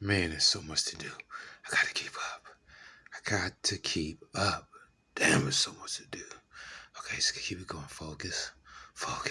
Man, there's so much to do. I gotta keep up. I got to keep up. Damn, there's so much to do. Okay, just keep it going. Focus. Focus.